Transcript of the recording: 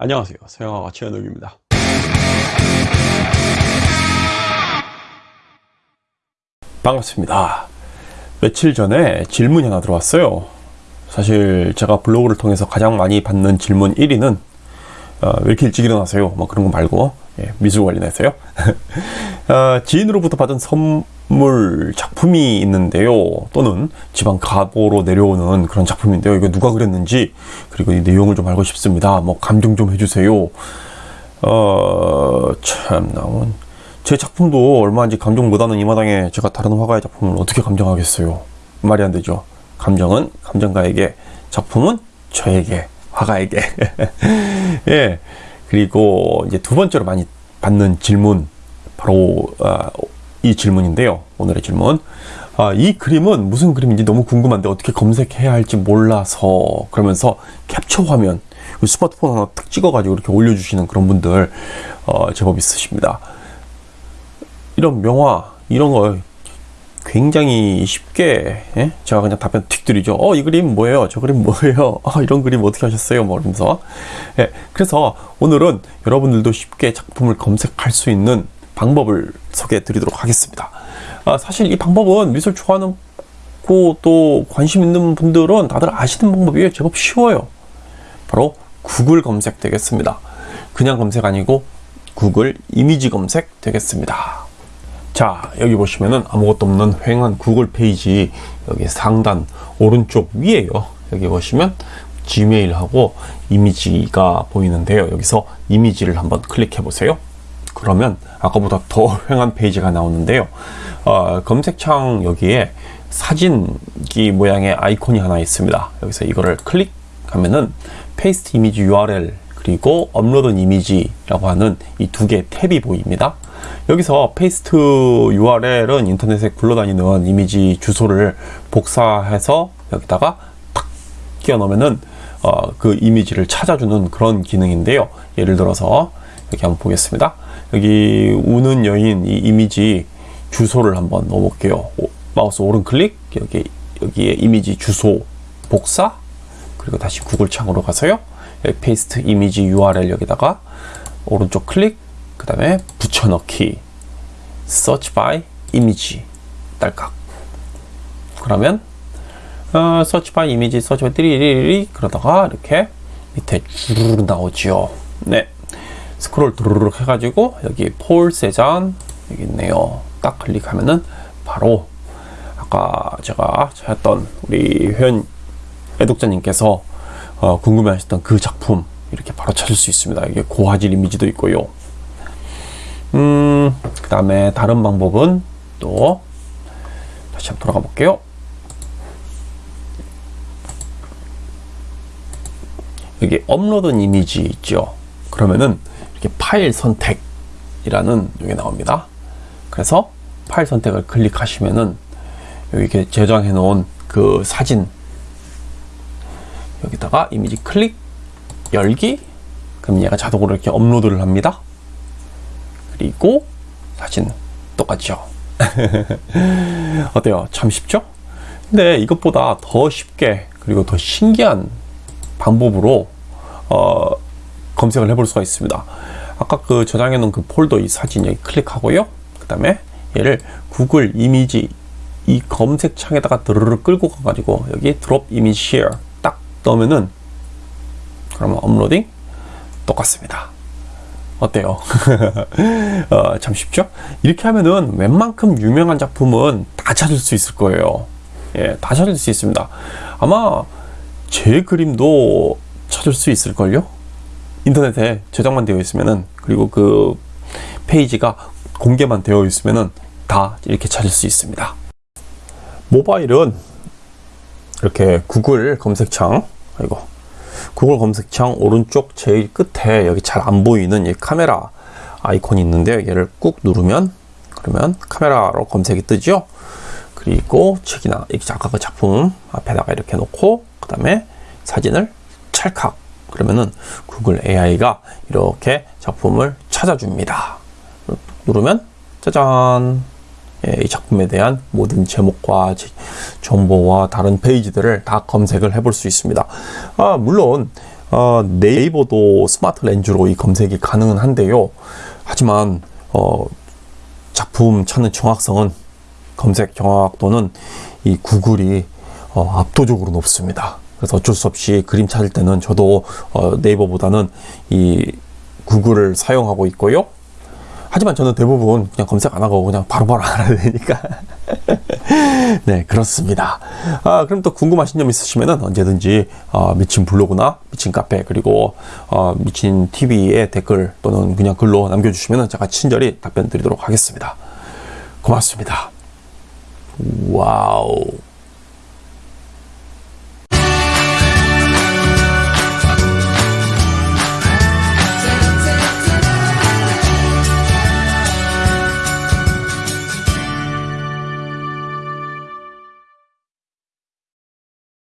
안녕하세요. 서영아가 최현욱입니다. 반갑습니다. 며칠 전에 질문이 하나 들어왔어요. 사실 제가 블로그를 통해서 가장 많이 받는 질문 1위는 어, 왜 이렇게 일찍 일어나세요? 뭐 그런 거 말고 예, 미술 관련해서요. 어, 지인으로부터 받은 선물 작품이 있는데요. 또는 지방 가보로 내려오는 그런 작품인데요. 이거 누가 그렸는지 그리고 이 내용을 좀 알고 싶습니다. 뭐 감정 좀 해주세요. 어, 참, 나온. 제 작품도 얼마인지 감정 못하는 이 마당에 제가 다른 화가의 작품을 어떻게 감정하겠어요? 말이 안 되죠. 감정은 감정가에게, 작품은 저에게, 화가에게. 예. 그리고 이제 두 번째로 많이 받는 질문, 바로, 아, 이 질문인데요. 오늘의 질문. 아, 이 그림은 무슨 그림인지 너무 궁금한데 어떻게 검색해야 할지 몰라서 그러면서 캡처 화면, 스마트폰 하나 탁 찍어가지고 이렇게 올려주시는 그런 분들 어, 제법 있으십니다. 이런 명화 이런 거 굉장히 쉽게 예? 제가 그냥 답변 틱 드리죠. 어 이 그림 뭐예요? 저 그림 뭐예요? 아 이런 그림 어떻게 하셨어요? 뭐 이러면서 예, 그래서 오늘은 여러분들도 쉽게 작품을 검색할 수 있는 방법을 소개해 드리도록 하겠습니다. 아, 사실 이 방법은 미술 좋아하는 또 관심 있는 분들은 다들 아시는 방법이에요. 제법 쉬워요. 바로 구글 검색 되겠습니다. 그냥 검색 아니고 구글 이미지 검색 되겠습니다. 자, 여기 보시면은 아무것도 없는 휑한 구글 페이지 여기 상단 오른쪽 위에요. 여기 보시면 지메일하고 이미지가 보이는데요. 여기서 이미지를 한번 클릭해 보세요. 그러면 아까보다 더 휑한 페이지가 나오는데요. 어, 검색창 여기에 사진기 모양의 아이콘이 하나 있습니다. 여기서 이거를 클릭하면은 paste image URL 그리고 upload image라고 하는 이 두 개의 탭이 보입니다. 여기서 paste URL은 인터넷에 굴러다니는 이미지 주소를 복사해서 여기다가 탁 끼워 넣으면은 어, 그 이미지를 찾아주는 그런 기능인데요. 예를 들어서 여기 한번 보겠습니다. 여기 우는 여인 이 이미지 주소를 한번 넣어볼게요. 오, 마우스 오른 클릭 여기 여기에 이미지 주소 복사 그리고 다시 구글 창으로 가서요. paste image URL 여기다가 오른쪽 클릭 그 다음에 붙여넣기. Search by image. 딸깍. 그러면 어, search by image search by 띠리리리 그러다가 이렇게 밑에 주르르 나오죠 네. 스크롤 두르륵 해가지고 여기 폴 세잔 여기 있네요. 딱 클릭하면은 바로 아까 제가 찾았던 우리 회원 애독자님께서 어, 궁금해하셨던 그 작품 이렇게 바로 찾을 수 있습니다. 이게 고화질 이미지도 있고요. 음, 그 다음에 다른 방법은 또 다시 한번 돌아가 볼게요. 여기 upload image 있죠. 그러면은 이렇게 파일 선택이라는 이게 나옵니다. 그래서 파일 선택을 클릭하시면은 여기 이렇게 저장해 놓은 그 사진 여기다가 이미지 클릭 열기 그럼 얘가 자동으로 이렇게 업로드를 합니다 그리고 사진 똑같죠? 어때요? 참 쉽죠? 근데 이것보다 더 쉽게 그리고 더 신기한 방법으로 어, 검색을 해볼 수가 있습니다. 아까 그 저장해 놓은 그 폴더 이 사진 여기 클릭하고요. 그 다음에 얘를 구글 이미지 이 검색창에다가 드르르 끌고 가가지고 여기 드롭 이미지 쉐어 넣으면은 그러면 업로딩 똑같습니다. 어때요? 어, 참 쉽죠? 이렇게 하면은 웬만큼 유명한 작품은 다 찾을 수 있을 거예요. 예, 다 찾을 수 있습니다. 아마 제 그림도 찾을 수 있을걸요? 인터넷에 저장만 되어 있으면은 그리고 그 페이지가 공개만 되어 있으면은 다 이렇게 찾을 수 있습니다. 모바일은 이렇게 구글 검색창 아이고 구글 검색창 오른쪽 제일 끝에 여기 잘 안 보이는 이 카메라 아이콘이 있는데요. 얘를 꾹 누르면 그러면 카메라로 검색이 뜨죠? 그리고 책이나 아까 그 작품 앞에다가 이렇게 놓고 그 다음에 사진을 찰칵. 그러면은 구글 AI가 이렇게 작품을 찾아줍니다. 누르면 짜잔! 예, 이 작품에 대한 모든 제목과 정보와 다른 페이지들을 다 검색을 해볼 수 있습니다. 아, 물론 어, 네이버도 스마트 렌즈로 이 검색이 가능은 한데요. 하지만 어, 작품 찾는 정확성은 검색 정확도는 이 구글이 어, 압도적으로 높습니다. 그래서 어쩔 수 없이 그림 찾을 때는 저도 어, 네이버보다는 이 구글을 사용하고 있고요. 하지만 저는 대부분 그냥 검색 안 하고 그냥 바로바로 알아야 되니까. 네, 그렇습니다. 아, 그럼 또 궁금하신 점 있으시면 언제든지 어, 미친 블로그나 미친 카페 그리고 어, 미친 TV에 댓글 또는 그냥 글로 남겨주시면 제가 친절히 답변 드리도록 하겠습니다. 고맙습니다. wow.